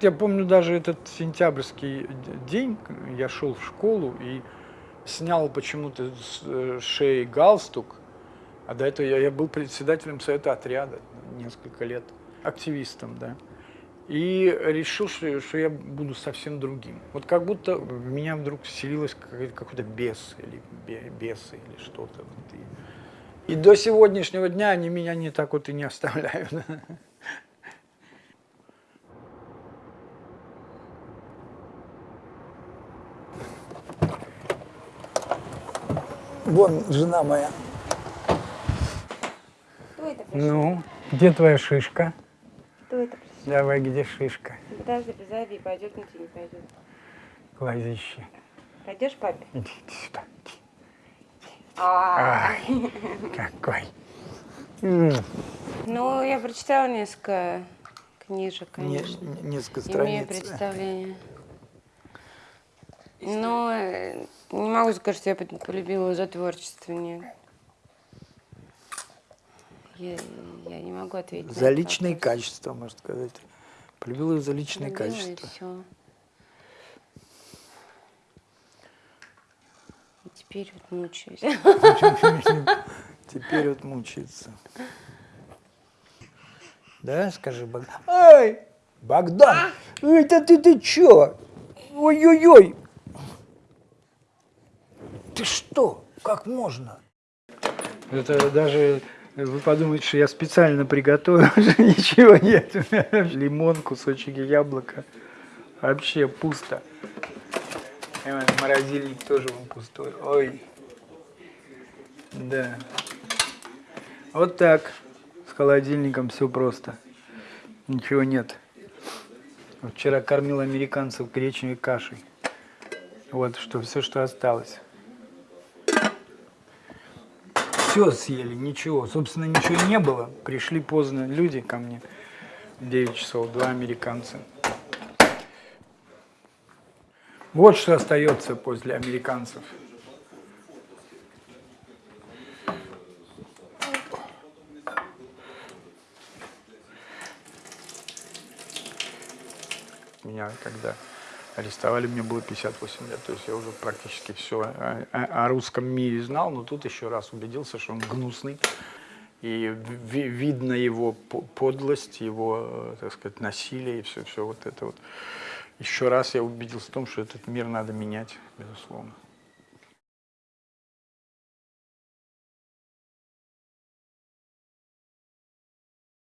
Я помню даже этот сентябрьский день, я шел в школу и снял почему-то с э, шеи галстук, а до этого я, я был председателем совета отряда несколько лет, активистом, да. И решил, что, что я буду совсем другим. Вот как будто в меня вдруг вселилось какой-то бес или бесы или что-то. И, и до сегодняшнего дня они меня не так вот и не оставляют. Вон жена моя. Кто это пришел? Ну, где твоя шишка? Кто это пришел? Давай, где шишка? Подожди, позови, пойдет на не пойдет. Глазище. Пойдешь папе? Иди, иди сюда. А, Ай, какой. Ну, я прочитала несколько книжек, не- конечно. не- несколько Имею страниц. представление. Но э, не могу сказать, что я полюбила его за творчество, нет. Я, я не могу ответить. За личные вопрос. качества, можно сказать. Полюбил ее за личные Полюбила, и качества. всё. И теперь вот мучаюсь. Теперь вот мучается. Да, скажи, Богдан. Ай, Богдан, это ты, ты чё? Ой-ой-ой. Ты что? Как можно? Это даже вы подумаете, что я специально приготовил, ничего нет. Лимон, кусочек яблока. Вообще пусто. Вот морозильник тоже вон пустой. Ой. Да. Вот так. С холодильником все просто. Ничего нет. Вчера кормил американцев гречневой кашей. Вот что все, что осталось. Все съели, ничего. Собственно, ничего не было. Пришли поздно люди ко мне. В 9 часов, два американца. Вот что остается после американцев. Меня когда арестовали, мне было 58 лет. То есть я уже практически все о, о- о русском мире знал, но тут еще раз убедился, что он гнусный. И ви- видно его по- подлость, его, э, так сказать, насилие и все, все вот это вот. Еще раз я убедился в том, что этот мир надо менять, безусловно.